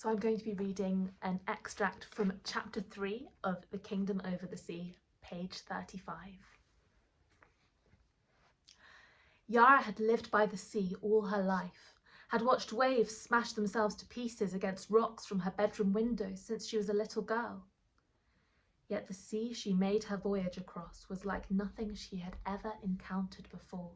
So I'm going to be reading an extract from chapter 3 of The Kingdom Over the Sea, page 35. Yara had lived by the sea all her life, had watched waves smash themselves to pieces against rocks from her bedroom window since she was a little girl. Yet the sea she made her voyage across was like nothing she had ever encountered before.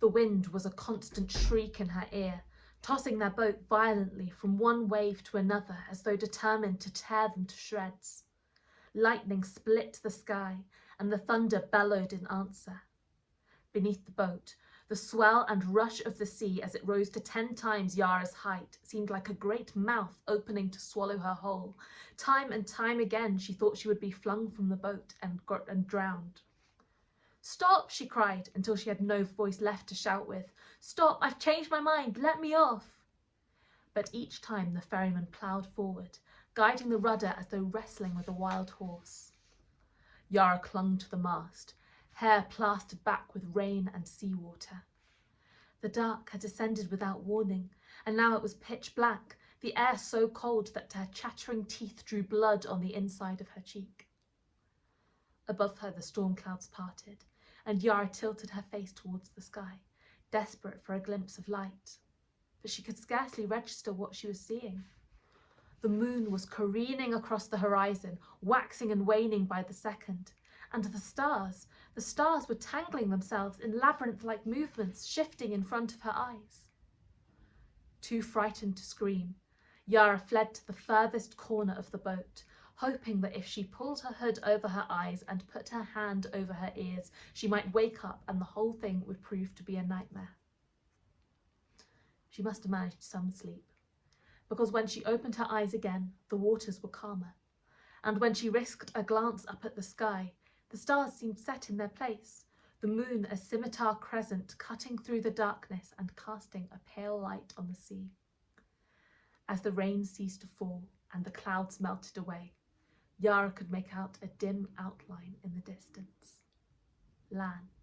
The wind was a constant shriek in her ear, tossing their boat violently from one wave to another as though determined to tear them to shreds. Lightning split the sky, and the thunder bellowed in answer. Beneath the boat, the swell and rush of the sea as it rose to ten times Yara's height seemed like a great mouth opening to swallow her whole. Time and time again she thought she would be flung from the boat and, and drowned. Stop, she cried, until she had no voice left to shout with. Stop, I've changed my mind, let me off. But each time the ferryman ploughed forward, guiding the rudder as though wrestling with a wild horse. Yara clung to the mast, hair plastered back with rain and seawater. The dark had descended without warning, and now it was pitch black, the air so cold that her chattering teeth drew blood on the inside of her cheek. Above her the storm clouds parted, and Yara tilted her face towards the sky, desperate for a glimpse of light. But she could scarcely register what she was seeing. The moon was careening across the horizon, waxing and waning by the second. And the stars, the stars were tangling themselves in labyrinth-like movements, shifting in front of her eyes. Too frightened to scream, Yara fled to the furthest corner of the boat, hoping that if she pulled her hood over her eyes and put her hand over her ears, she might wake up and the whole thing would prove to be a nightmare. She must have managed some sleep, because when she opened her eyes again, the waters were calmer, and when she risked a glance up at the sky, the stars seemed set in their place, the moon a scimitar crescent cutting through the darkness and casting a pale light on the sea. As the rain ceased to fall and the clouds melted away, Yara could make out a dim outline in the distance. Land.